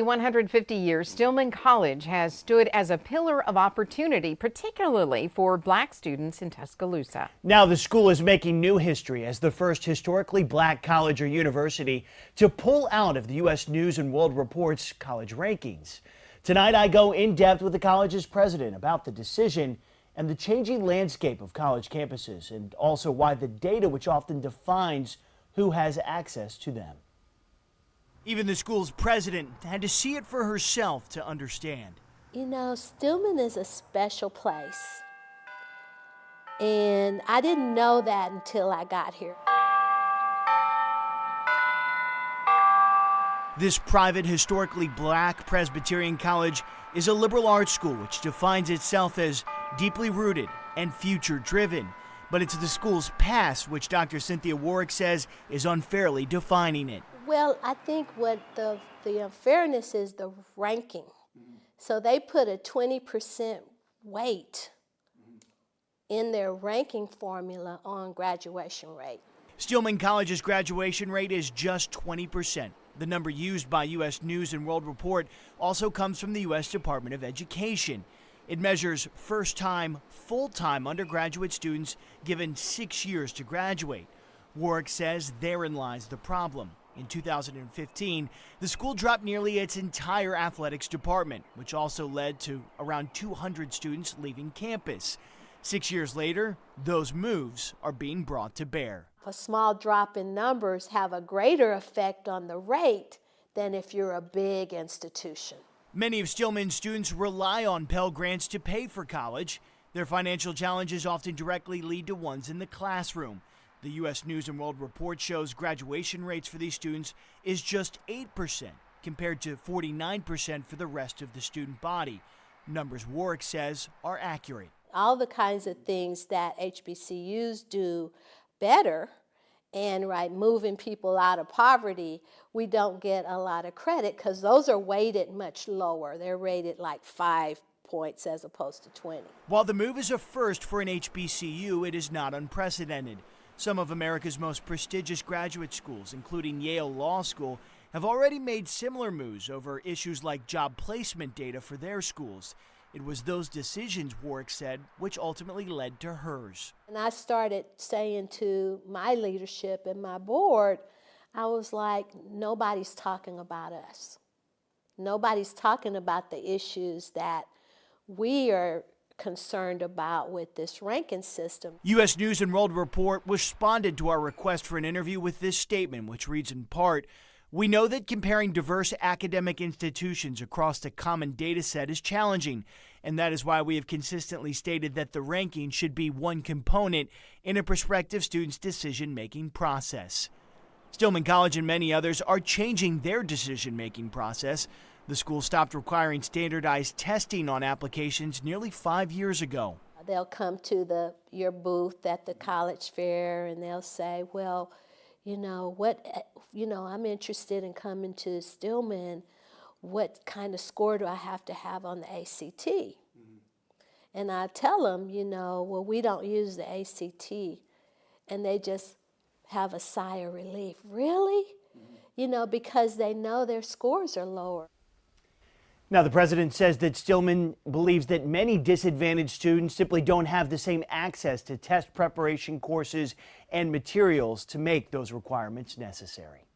nearly 150 years, Stillman College has stood as a pillar of opportunity, particularly for black students in Tuscaloosa. Now the school is making new history as the first historically black college or university to pull out of the U.S. News and World Report's college rankings. Tonight I go in depth with the college's president about the decision and the changing landscape of college campuses and also why the data which often defines who has access to them. Even the school's president had to see it for herself to understand. You know, Stillman is a special place. And I didn't know that until I got here. This private, historically black Presbyterian college is a liberal arts school which defines itself as deeply rooted and future driven. But it's the school's past which Dr. Cynthia Warfield says is unfairly defining it. Well, I think what the, the unfairness is the ranking. So they put a 20% weight in their ranking formula on graduation rate. Stillman College's graduation rate is just 20%. The number used by U.S. News and World Report also comes from the U.S. Department of Education. It measures first time, full time undergraduate students given six years to graduate. Warfield says therein lies the problem. In 2015, the school dropped nearly its entire athletics department, which also led to around 200 students leaving campus. Six years later, those moves are being brought to bear. A small drop in numbers have a greater effect on the rate than if you're a big institution. Many of Stillman's students rely on Pell Grants to pay for college. Their financial challenges often directly lead to ones in the classroom. The U.S. News and World Report shows graduation rates for these students is just 8%, compared to 49% for the rest of the student body. Numbers Warfield says are accurate. All the kinds of things that HBCUs do better and right moving people out of poverty we don't get a lot of credit because those are weighted much lower they're rated like five points as opposed to 20 while the move is a first for an hbcu it is not unprecedented some of America's most prestigious graduate schools, including Yale Law School, have already made similar moves over issues like job placement data for their schools. It was those decisions, Warfield said, which ultimately led to hers. And I started saying to my leadership and my board, I was like, nobody's talking about us. Nobody's talking about the issues that we are concerned about with this ranking system. U.S. News and World Report responded to our request for an interview with this statement, which reads in part, we know that comparing diverse academic institutions across a common data set is challenging, and that is why we have consistently stated that the ranking should be one component in a prospective student's decision making process. Stillman College and many others are changing their decision making process the school stopped requiring standardized testing on applications nearly five years ago. They'll come to the your booth at the college fair and they'll say, well, you know, what, you know, I'm interested in coming to Stillman. What kind of score do I have to have on the ACT? Mm -hmm. And I tell them, you know, well, we don't use the ACT. And they just have a sigh of relief. Really? You know, because they know their scores are lower. Now, the president says that Stillman believes that many disadvantaged students simply don't have the same access to test preparation courses and materials to make those requirements necessary.